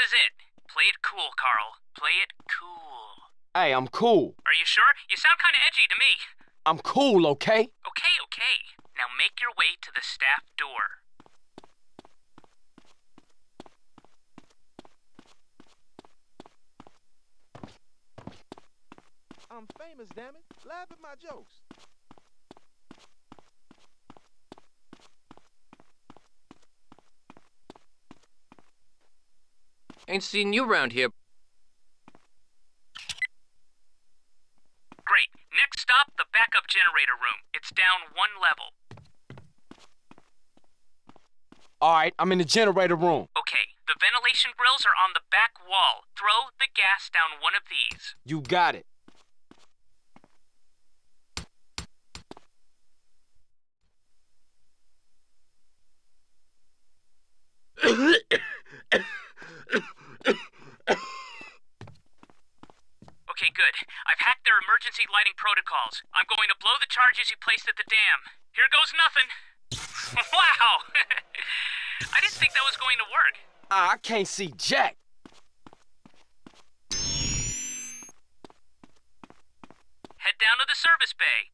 is it. Play it cool, Carl. Play it cool. Hey, I'm cool. Are you sure? You sound kinda edgy to me. I'm cool, okay? Okay, okay. Now make your way to the staff door. I'm famous, damn it. Laugh at my jokes. Ain't seen you around here. Great. Next stop, the backup generator room. It's down one level. Alright, I'm in the generator room. Okay, the ventilation grills are on the back wall. Throw the gas down one of these. You got it. Okay, good. I've hacked their emergency lighting protocols. I'm going to blow the charges you placed at the dam. Here goes nothing. wow! I didn't think that was going to work. I can't see Jack. Head down to the service bay.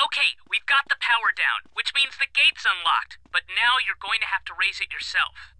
Okay, we've got the power down, which gate's unlocked. But now you're going to have to raise it yourself.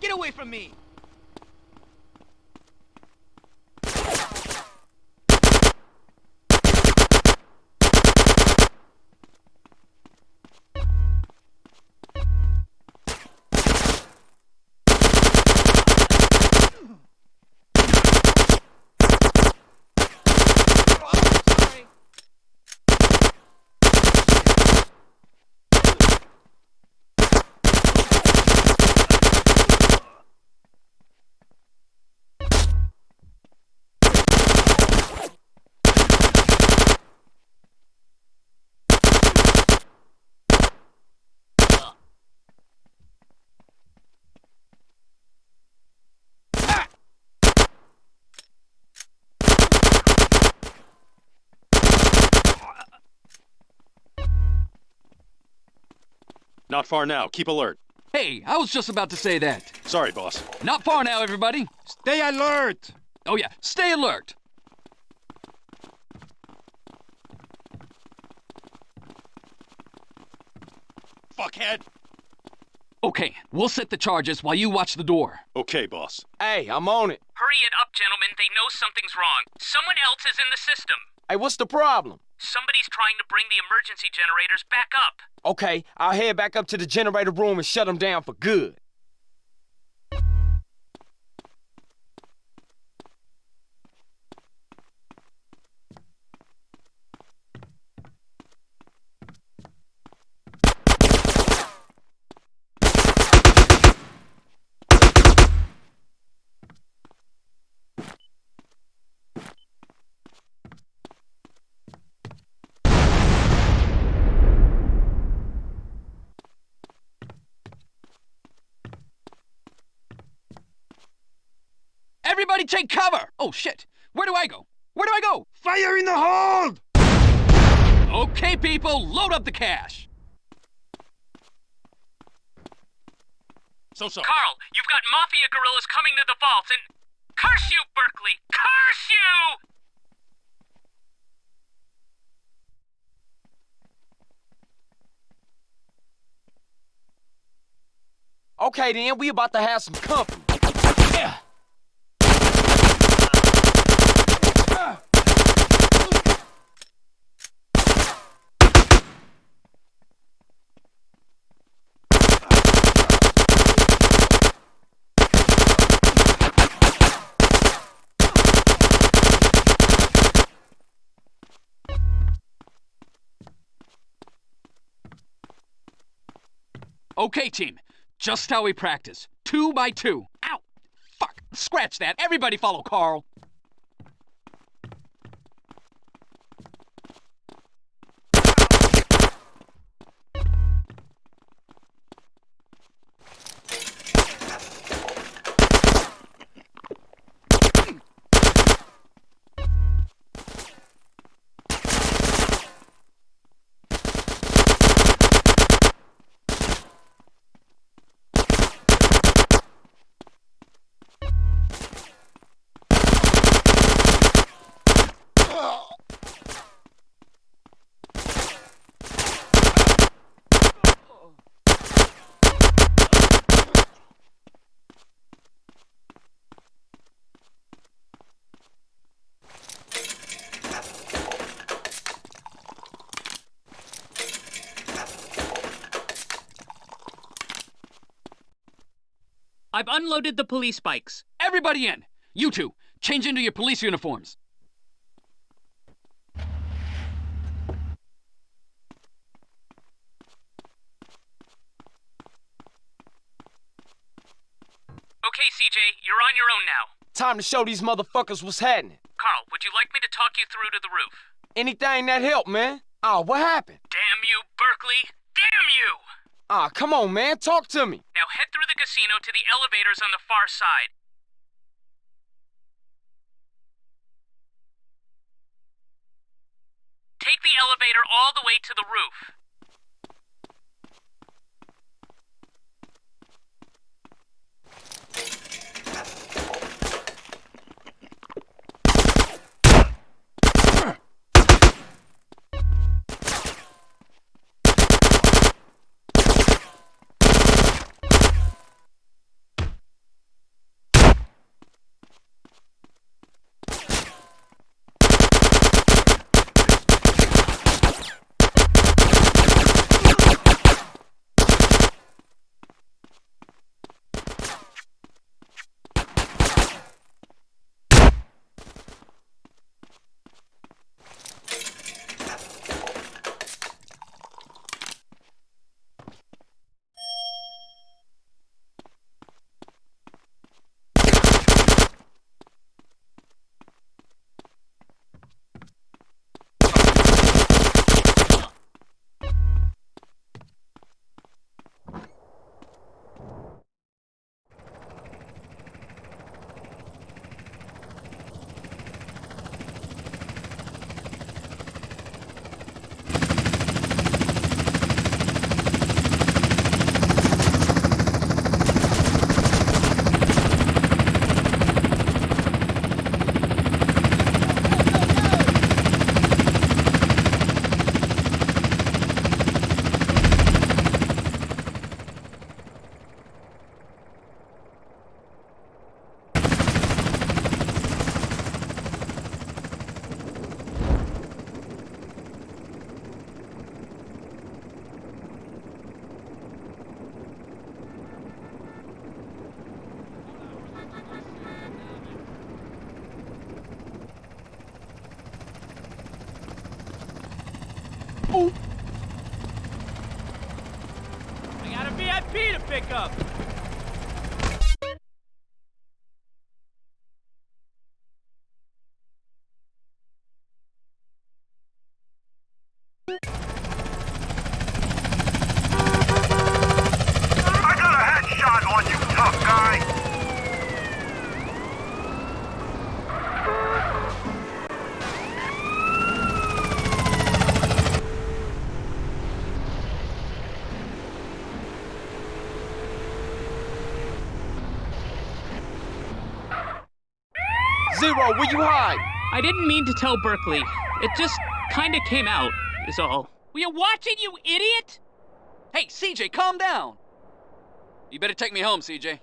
Get away from me! Not far now. Keep alert. Hey, I was just about to say that. Sorry, boss. Not far now, everybody. Stay alert! Oh, yeah, stay alert. Fuckhead! Okay, we'll set the charges while you watch the door. Okay, boss. Hey, I'm on it. Hurry it up, gentlemen. They know something's wrong. Someone else is in the system. Hey, what's the problem? Somebody's trying to bring the emergency generators back up. Okay, I'll head back up to the generator room and shut them down for good. Everybody take cover! Oh, shit. Where do I go? Where do I go? Fire in the hold! Okay, people, load up the cash. So sorry. Carl, you've got mafia gorillas coming to the vault and. Curse you, Berkeley! Curse you! Okay then, we about to have some company. Yeah. Okay, team. Just how we practice. Two by two. Ow! Fuck! Scratch that. Everybody follow Carl. I've unloaded the police bikes. Everybody in. You two, change into your police uniforms. Okay, CJ, you're on your own now. Time to show these motherfuckers what's happening. Carl, would you like me to talk you through to the roof? Anything that help, man. Ah, what happened? Damn you, Berkeley! Damn you! Ah, come on, man. Talk to me. Now head casino to the elevators on the far side. Take the elevator all the way to the roof. I got a VIP to pick up. Zero, where you hide? I didn't mean to tell Berkeley. It just kinda came out, is all. Were you watching, you idiot? Hey, CJ, calm down. You better take me home, CJ.